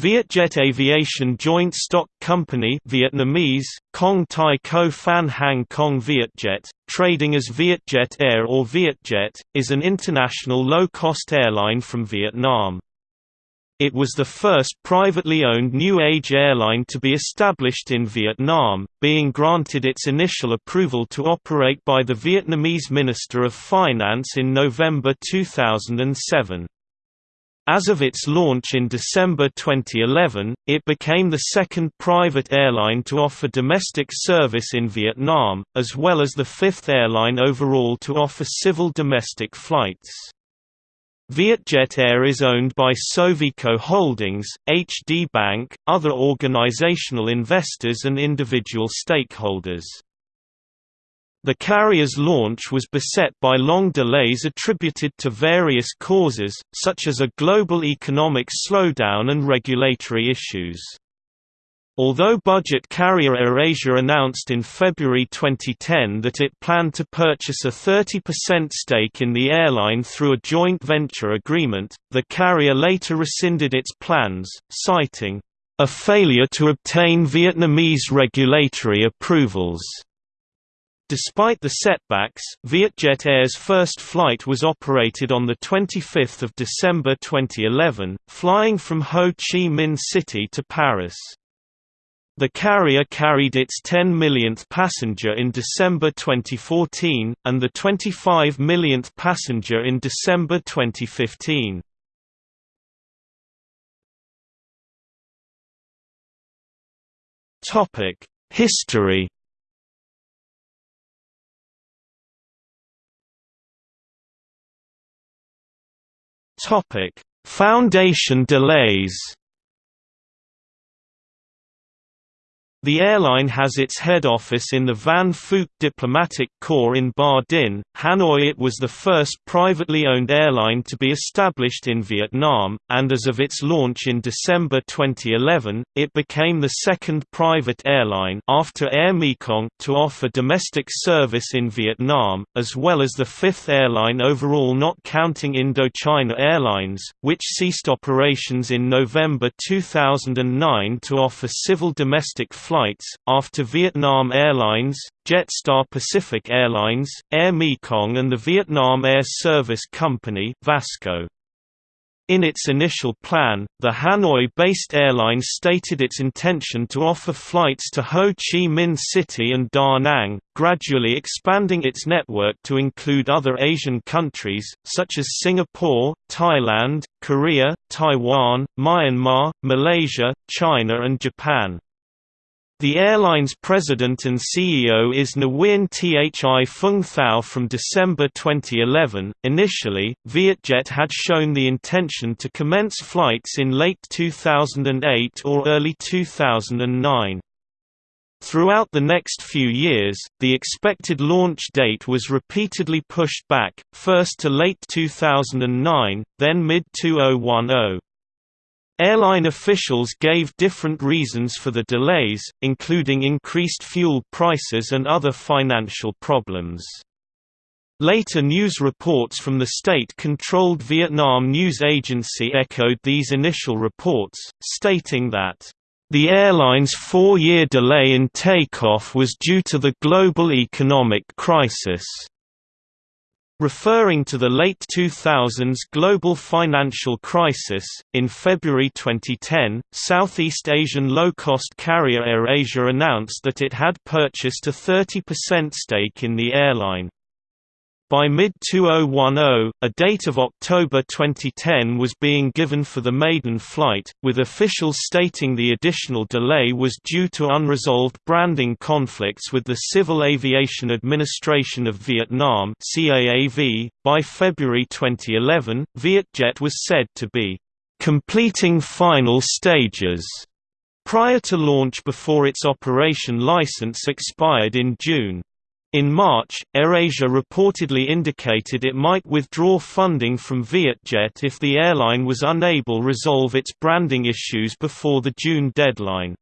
Vietjet Aviation Joint Stock Company Vietnamese, Kong Thai Co Phan Hang Kong Vietjet, trading as Vietjet Air or Vietjet, is an international low-cost airline from Vietnam. It was the first privately owned New Age airline to be established in Vietnam, being granted its initial approval to operate by the Vietnamese Minister of Finance in November 2007. As of its launch in December 2011, it became the second private airline to offer domestic service in Vietnam, as well as the fifth airline overall to offer civil domestic flights. Vietjet Air is owned by Sovico Holdings, HD Bank, other organizational investors and individual stakeholders. The carrier's launch was beset by long delays attributed to various causes, such as a global economic slowdown and regulatory issues. Although budget carrier AirAsia announced in February 2010 that it planned to purchase a 30% stake in the airline through a joint venture agreement, the carrier later rescinded its plans, citing, "...a failure to obtain Vietnamese regulatory approvals." Despite the setbacks, Vietjet Air's first flight was operated on 25 December 2011, flying from Ho Chi Minh City to Paris. The carrier carried its 10 millionth passenger in December 2014, and the 25 millionth passenger in December 2015. History Topic: Foundation delays. The airline has its head office in the Van Phuc Diplomatic Corps in Ba Dinh, Hanoi. It was the first privately owned airline to be established in Vietnam, and as of its launch in December 2011, it became the second private airline after Air Mekong to offer domestic service in Vietnam, as well as the fifth airline overall not counting Indochina Airlines, which ceased operations in November 2009 to offer civil domestic flights, after Vietnam Airlines, Jetstar Pacific Airlines, Air Mekong and the Vietnam Air Service Company Vasco. In its initial plan, the Hanoi-based airline stated its intention to offer flights to Ho Chi Minh City and Da Nang, gradually expanding its network to include other Asian countries, such as Singapore, Thailand, Korea, Taiwan, Myanmar, Malaysia, China and Japan. The airline's president and CEO is Nguyen Thi Phuong Thao from December 2011. Initially, Vietjet had shown the intention to commence flights in late 2008 or early 2009. Throughout the next few years, the expected launch date was repeatedly pushed back, first to late 2009, then mid-2010. Airline officials gave different reasons for the delays, including increased fuel prices and other financial problems. Later news reports from the state-controlled Vietnam news agency echoed these initial reports, stating that, "...the airline's four-year delay in takeoff was due to the global economic crisis." Referring to the late 2000s global financial crisis, in February 2010, Southeast Asian low-cost carrier AirAsia announced that it had purchased a 30% stake in the airline. By mid-2010, a date of October 2010 was being given for the maiden flight, with officials stating the additional delay was due to unresolved branding conflicts with the Civil Aviation Administration of Vietnam. By February 2011, Vietjet was said to be completing final stages prior to launch before its operation license expired in June. In March, AirAsia reportedly indicated it might withdraw funding from Vietjet if the airline was unable to resolve its branding issues before the June deadline.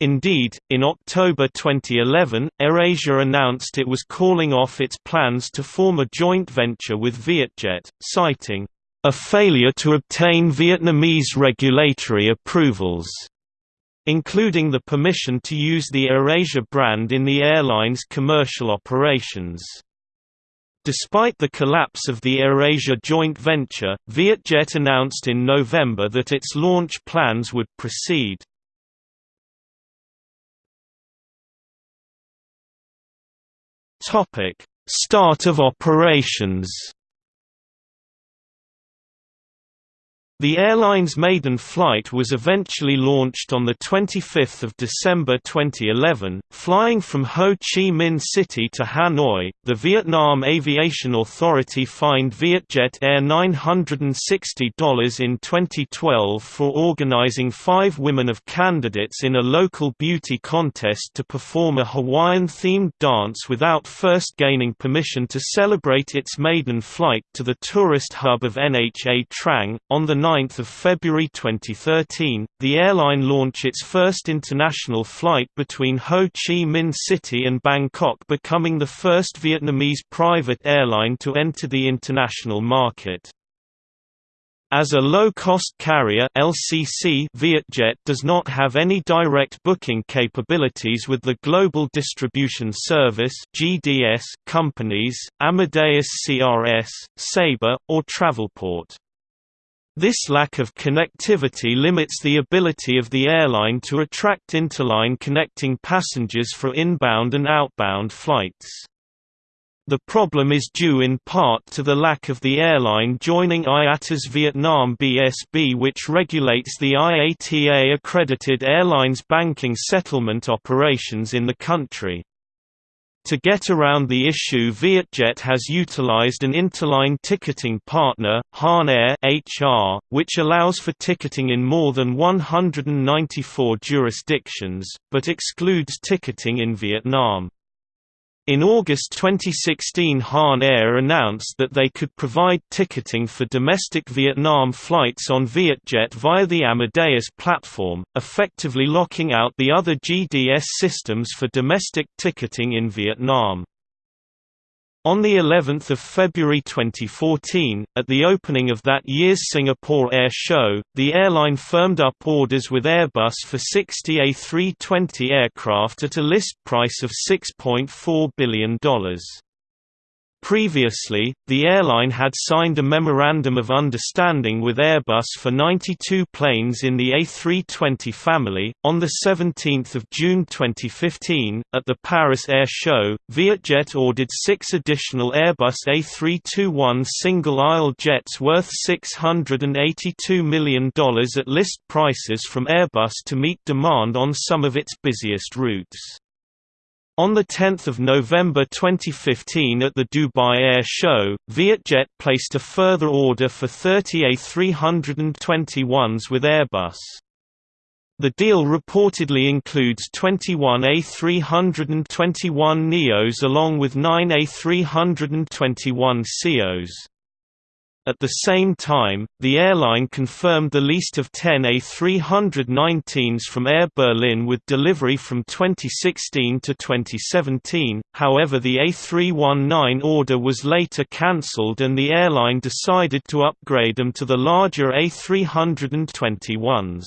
Indeed, in October 2011, AirAsia announced it was calling off its plans to form a joint venture with Vietjet, citing, a failure to obtain Vietnamese regulatory approvals, including the permission to use the AirAsia brand in the airline's commercial operations. Despite the collapse of the AirAsia joint venture, Vietjet announced in November that its launch plans would proceed. Start of operations The airline's maiden flight was eventually launched on 25 December 2011, flying from Ho Chi Minh City to Hanoi. The Vietnam Aviation Authority fined Vietjet Air $960 in 2012 for organizing five women of candidates in a local beauty contest to perform a Hawaiian-themed dance without first gaining permission to celebrate its maiden flight to the tourist hub of Nha Trang. On the 9 February 2013, the airline launched its first international flight between Ho Chi Minh City and Bangkok becoming the first Vietnamese private airline to enter the international market. As a low-cost carrier LCC, Vietjet does not have any direct booking capabilities with the Global Distribution Service (GDS) companies, Amadeus CRS, Sabre, or Travelport. This lack of connectivity limits the ability of the airline to attract interline connecting passengers for inbound and outbound flights. The problem is due in part to the lack of the airline joining IATA's Vietnam BSP which regulates the IATA-accredited airlines banking settlement operations in the country. To get around the issue Vietjet has utilized an interline ticketing partner, Hahn Air HR, which allows for ticketing in more than 194 jurisdictions, but excludes ticketing in Vietnam. In August 2016 Hahn Air announced that they could provide ticketing for domestic Vietnam flights on Vietjet via the Amadeus platform, effectively locking out the other GDS systems for domestic ticketing in Vietnam. On the 11th of February 2014, at the opening of that year's Singapore Air Show, the airline firmed up orders with Airbus for 60 A320 aircraft at a list price of $6.4 billion. Previously, the airline had signed a Memorandum of Understanding with Airbus for 92 planes in the A320 family. On 17 June 2015, at the Paris Air Show, Vietjet ordered six additional Airbus A321 single-aisle jets worth $682 million at list prices from Airbus to meet demand on some of its busiest routes. On 10 November 2015 at the Dubai Air Show, Vietjet placed a further order for 30 A321s with Airbus. The deal reportedly includes 21 A321 NEOs along with 9 A321 CEOs. At the same time, the airline confirmed the lease of 10 A319s from Air Berlin with delivery from 2016 to 2017, however the A319 order was later cancelled and the airline decided to upgrade them to the larger A321s.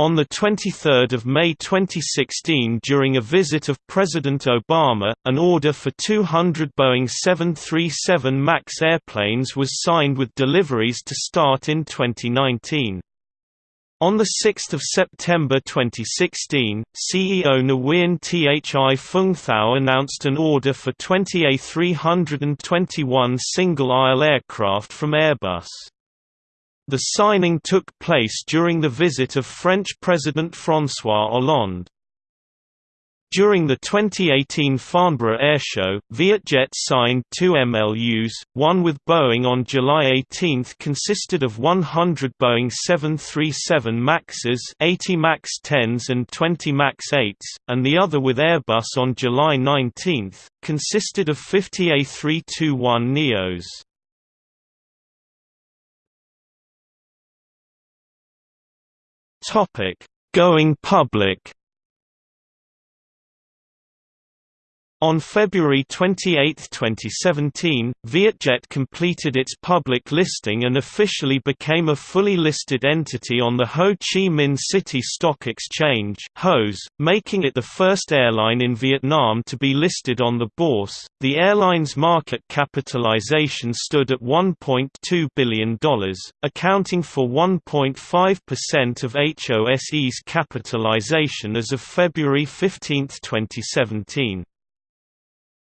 On 23 May 2016 during a visit of President Obama, an order for 200 Boeing 737 MAX airplanes was signed with deliveries to start in 2019. On 6 September 2016, CEO Nguyen Thi Phuong Thao announced an order for 20 A321 single-aisle aircraft from Airbus. The signing took place during the visit of French President François Hollande. During the 2018 Farnborough Airshow, Vietjet signed two MOUs, one with Boeing on July 18 consisted of 100 Boeing 737 MAXes 80 MAX 10s and 20 MAX 8s, and the other with Airbus on July 19, consisted of 50 A321 Topic: Going public. On February 28, 2017, Vietjet completed its public listing and officially became a fully listed entity on the Ho Chi Minh City Stock Exchange making it the first airline in Vietnam to be listed on the bourse. The airline's market capitalization stood at $1.2 billion, accounting for 1.5% of HOSE's capitalization as of February 15, 2017.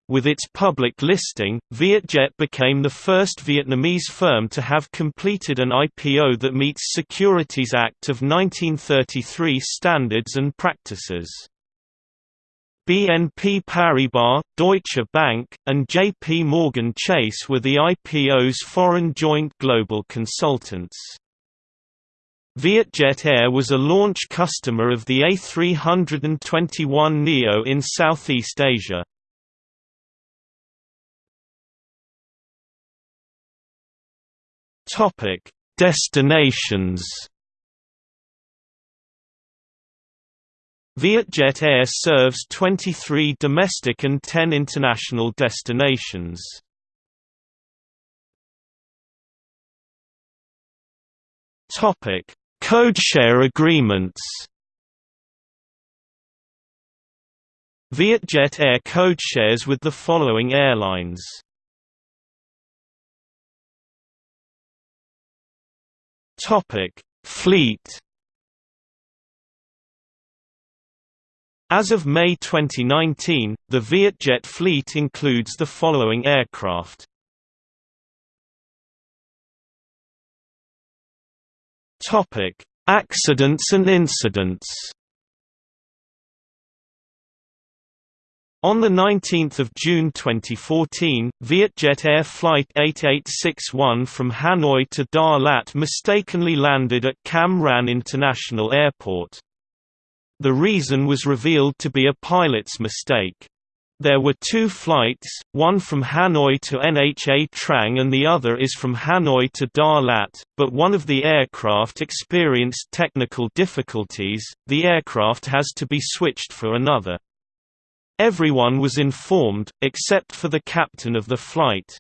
With its public listing, Vietjet became the first Vietnamese firm to have completed an IPO that meets Securities Act of 1933 standards and practices. BNP Paribas, Deutsche Bank, and JP Morgan Chase were the IPO's foreign joint global consultants. Vietjet Air was a launch customer of the A321neo in Southeast Asia. Topic: Destinations. Vietjet Air serves 23 domestic and 10 international destinations. Topic: Codeshare agreements. Vietjet Air codeshares with the following airlines. Topic: Fleet. As of May 2019, the Vietjet fleet includes the following aircraft. Topic: Accidents and incidents. On 19 June 2014, Vietjet Air Flight 8861 from Hanoi to Đà Lạt mistakenly landed at Cam Ranh International Airport. The reason was revealed to be a pilot's mistake. There were two flights, one from Hanoi to Nha Trang and the other is from Hanoi to Đà Lạt, but one of the aircraft experienced technical difficulties, the aircraft has to be switched for another. Everyone was informed, except for the captain of the flight.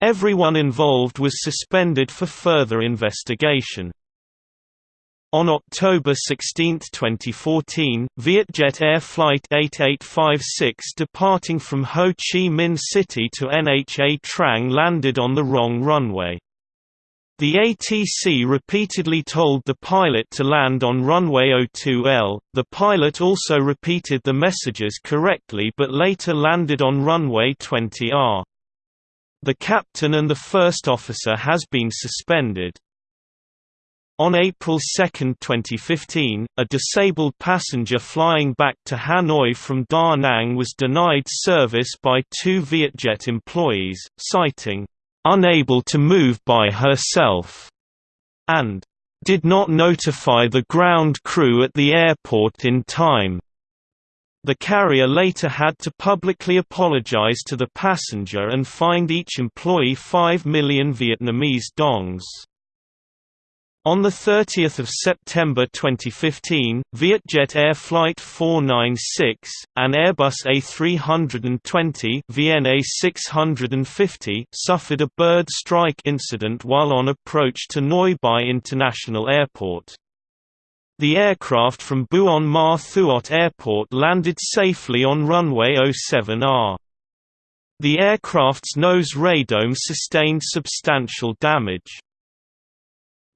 Everyone involved was suspended for further investigation. On October 16, 2014, Vietjet Air Flight 8856 departing from Ho Chi Minh City to Nha Trang landed on the wrong runway. The ATC repeatedly told the pilot to land on runway 02L. The pilot also repeated the messages correctly but later landed on runway 20R. The captain and the first officer has been suspended. On April 2, 2015, a disabled passenger flying back to Hanoi from Da Nang was denied service by two Vietjet employees, citing unable to move by herself, and did not notify the ground crew at the airport in time. The carrier later had to publicly apologize to the passenger and fined each employee 5 million Vietnamese dongs. On 30 September 2015, Vietjet Air Flight 496, an Airbus A320 VNA 650 suffered a bird strike incident while on approach to Noi Bai International Airport. The aircraft from Buon Ma Thuot Airport landed safely on runway 07R. The aircraft's nose radome sustained substantial damage.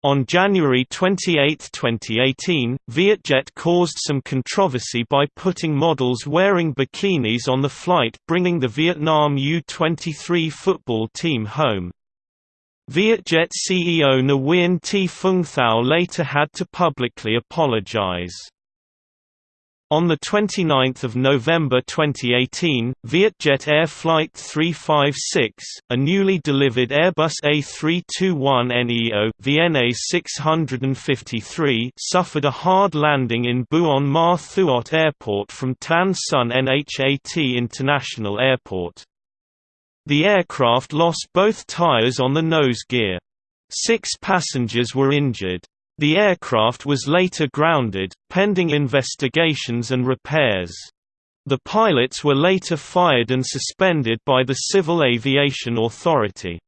On January 28, 2018, Vietjet caused some controversy by putting models wearing bikinis on the flight bringing the Vietnam U-23 football team home. Vietjet CEO Nguyen T. Phuong Thao later had to publicly apologize. On 29 November 2018, Vietjet Air Flight 356, a newly delivered Airbus A321neo VNA 653 suffered a hard landing in Buon Ma Thuot Airport from Tan Son Nhat International Airport. The aircraft lost both tires on the nose gear. Six passengers were injured. The aircraft was later grounded, pending investigations and repairs. The pilots were later fired and suspended by the Civil Aviation Authority.